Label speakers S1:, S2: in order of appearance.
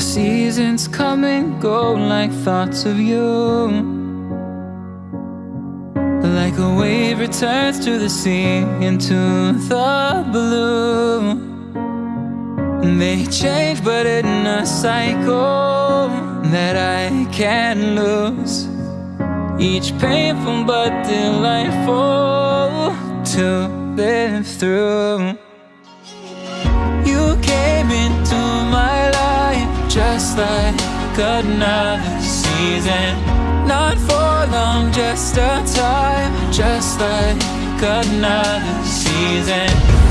S1: seasons come and go like thoughts of you. Like a wave returns to the sea into the blue. They change, but in a cycle that I can't lose. Each painful but delightful to live through. You life just like another season. Not for long, just a time, just like another season.